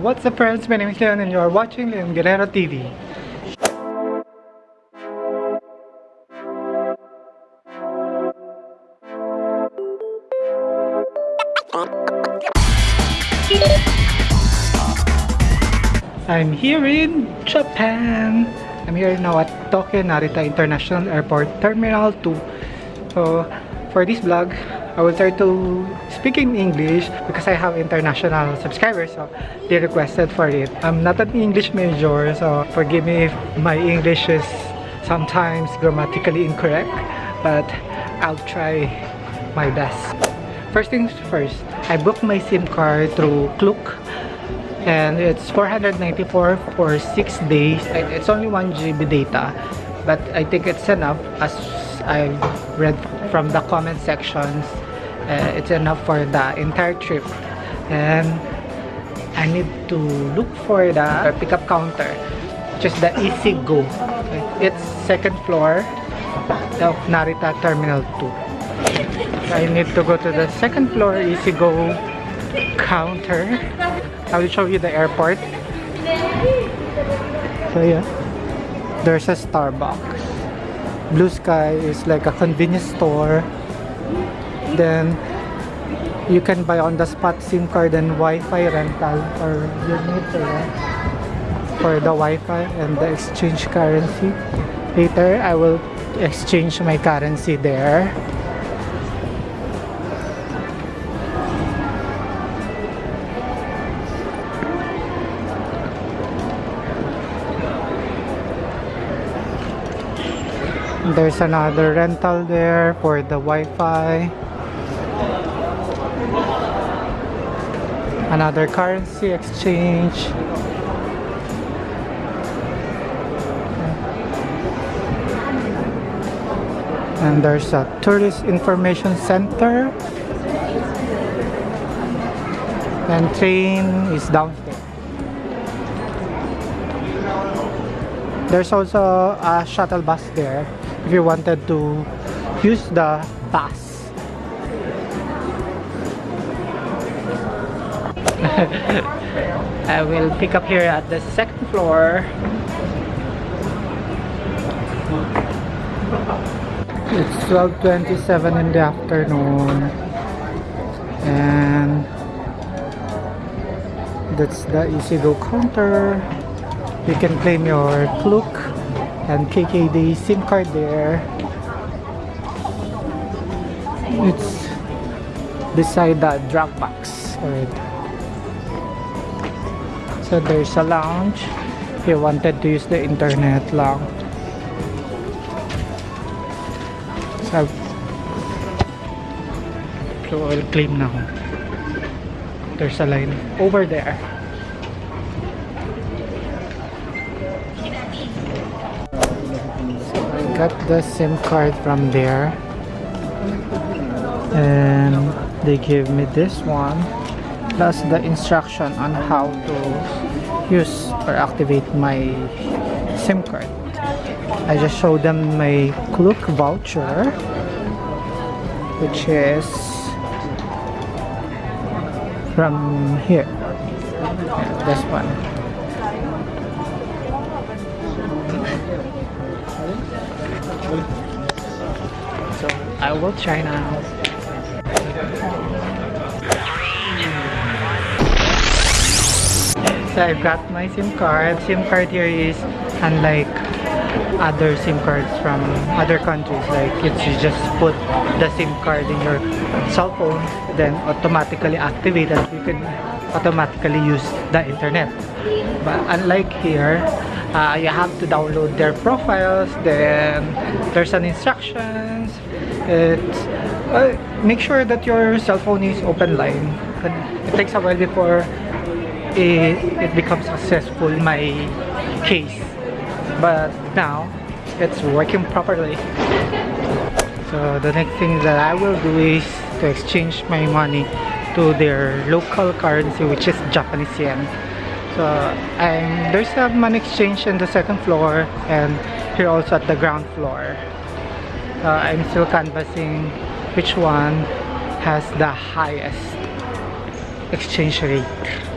What's up friends? My name is Leon and you are watching Leon Guerrero TV. I'm here in Japan. I'm here now at Tokyo Narita International Airport Terminal 2. So, for this vlog, I will try to speak in English because I have international subscribers so they requested for it. I'm not an English major so forgive me if my English is sometimes grammatically incorrect but I'll try my best. First things first, I booked my SIM card through Klook and it's 494 for 6 days. It's only 1 GB data but I think it's enough as I read from the comment sections uh, it's enough for the entire trip. And I need to look for the pickup counter. Which is the Easy Go it's second floor of Narita Terminal 2 I need to go to the second floor Easy Go counter. I will show you the airport. So yeah. There's a Starbucks Blue Sky is like a convenience store. Then you can buy on the spot SIM card and Wi-Fi rental or you need for the Wi-Fi and the exchange currency. Later, I will exchange my currency there. There's another rental there for the Wi-Fi. Another currency exchange. And there's a tourist information center. And train is downstairs. There's also a shuttle bus there if you wanted to use the bus I will pick up here at the second floor. It's 12.27 in the afternoon. And that's the EasyGo counter. You can claim your Klook and KKday SIM card there. It's beside the drop box. Already so there's a lounge. If you wanted to use the internet lang so I'll claim now. There's a line over there got the SIM card from there. And they gave me this one plus the instruction on how to use or activate my SIM card. I just showed them my Klook voucher which is from here. Yeah, this one So I will try now. So I've got my SIM card. SIM card here is unlike other SIM cards from other countries like it's you just put the SIM card in your cell phone then automatically activate you can automatically use the internet but unlike here uh, you have to download their profiles then there's an instructions. It's uh, make sure that your cell phone is open line. It takes a while before it, it becomes successful my case. But now it's working properly. So the next thing that I will do is to exchange my money to their local currency which is Japanese yen so I'm, there's a money exchange in the second floor and here also at the ground floor. Uh, I'm still canvassing which one has the highest exchange rate.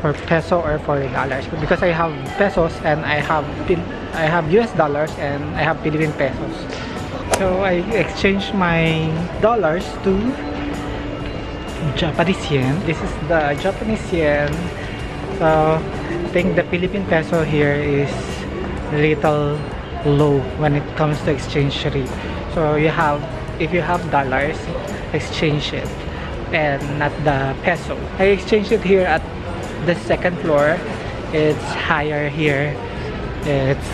for peso or for dollars because I have pesos and I have I have US dollars and I have Philippine pesos so I exchanged my dollars to Japanese yen this is the Japanese yen so I think the Philippine peso here is little low when it comes to exchange rate. So you have if you have dollars exchange it and not the peso. I exchanged it here at the second floor. It's higher here. It's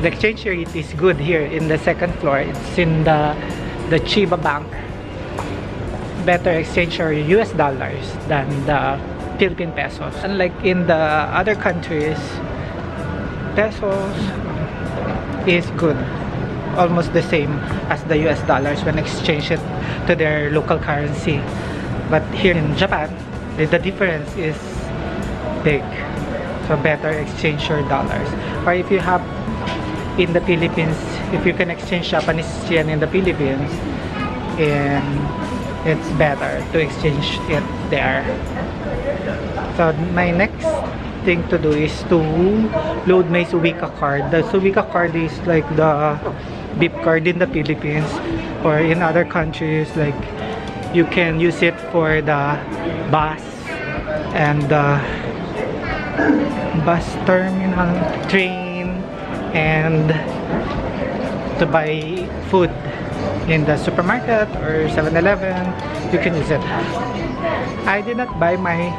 the exchange rate is good here in the second floor. It's in the the Chiba Bank. Better exchange or US dollars than the Philippine pesos. Unlike in the other countries pesos is good. Almost the same as the US dollars when exchange it to their local currency. But here in Japan the, the difference is big. So better exchange your dollars. Or if you have in the Philippines if you can exchange Japanese yen in the Philippines and it's better to exchange it there. So my next thing to do is to load my Suica card. The Suica card is like the beep card in the Philippines or in other countries. Like you can use it for the bus and the bus terminal, train, and to buy food in the supermarket or 7-Eleven, you can use it. I did not buy my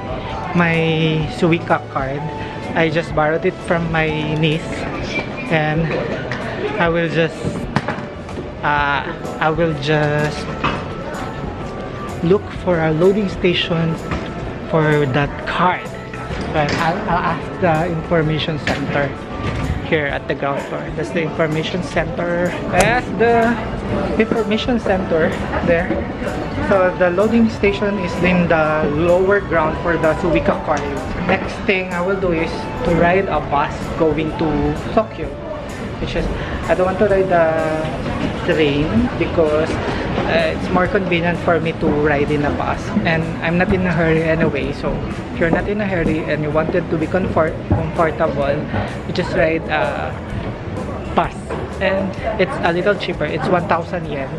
my Suica card. I just borrowed it from my niece and I will just uh, I will just look for a loading station for that card but I'll, I'll ask the information center here at the ground floor. That's the information center. That's the information center there. So the loading station is in the lower ground for the Suica car next thing I will do is to ride a bus going to Tokyo which is I don't want to ride the train because uh, it's more convenient for me to ride in a bus and I'm not in a hurry anyway so if you're not in a hurry and you wanted to be comfort comfortable you just ride a bus and it's a little cheaper it's 1,000 yen.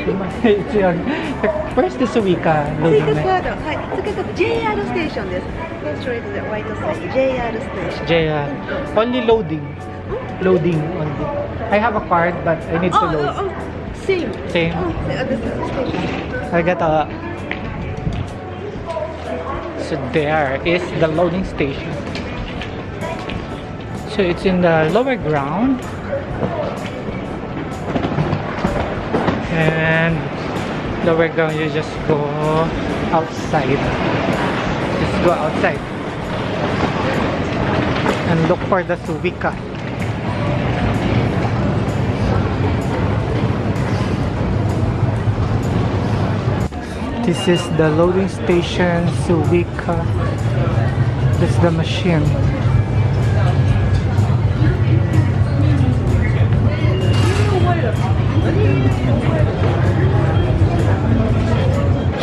Where's the Suica? Suica Quarter. Hi. JR station です。JR station. JR. Only loading. Loading only. I have a card but I need to Oh, load. oh, oh, same. Same. Oh, this is the station. I got a... So there is the loading station. So it's in the lower ground. And lower ground you just go outside. Just go outside. And look for the Suica. This is the loading station Suica. This is the machine.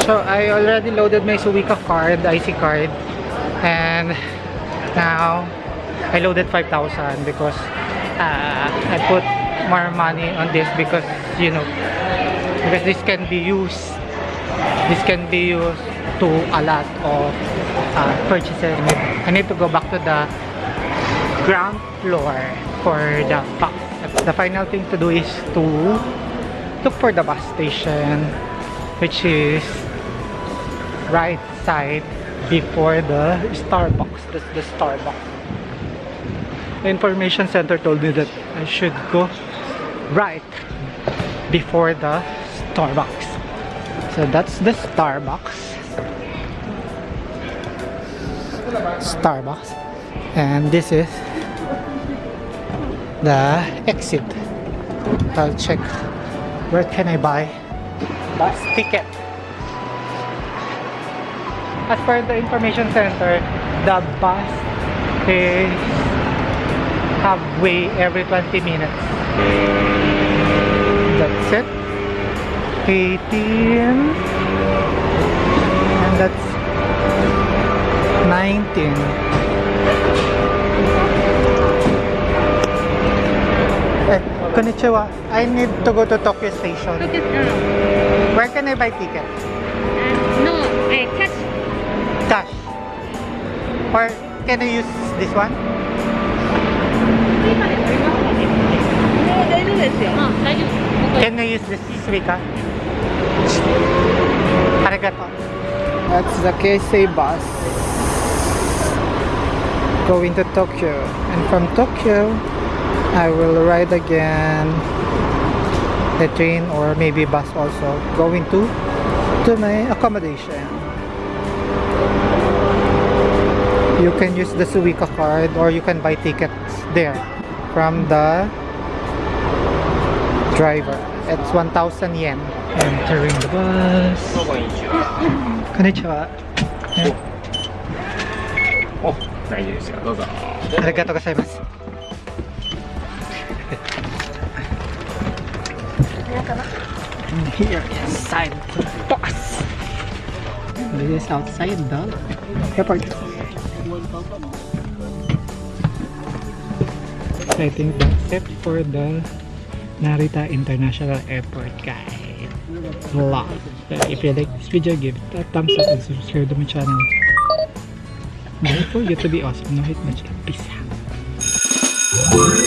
So I already loaded my Suica card, IC card, and now I loaded 5,000 because uh, I put more money on this because you know because this can be used this can be used to a lot of uh, purchases. I need to go back to the ground floor for the bus. The final thing to do is to look for the bus station which is right side before the Starbucks. That's the Starbucks. The information center told me that I should go right before the Starbucks. So that's the Starbucks. Starbucks. And this is the exit. I'll check where can I buy bus ticket. As per the information center, the bus is halfway every 20 minutes. That's it. 18 and that's 19 eh, konnichiwa. I need to go to Tokyo Station. Tokyo Where can I buy ticket? Uh, no, I cash. Cash. Or can I use this one? Can I use this Suica? That's the Keisei bus. Going to Tokyo. And from Tokyo, I will ride again the train or maybe bus also. Going to to my accommodation. You can use the Suica card or you can buy tickets there from the driver. It's 1,000 yen. Entering the bus. Konnichiwa. お大丈夫ですよどうぞありがとうございます。And here inside the bus. This is outside the airport. I think that's it for the Narita International Airport guide vlog. So if you like this video, give it a thumbs up and subscribe to my channel. Don't forget to be awesome. No hit much. Peace out.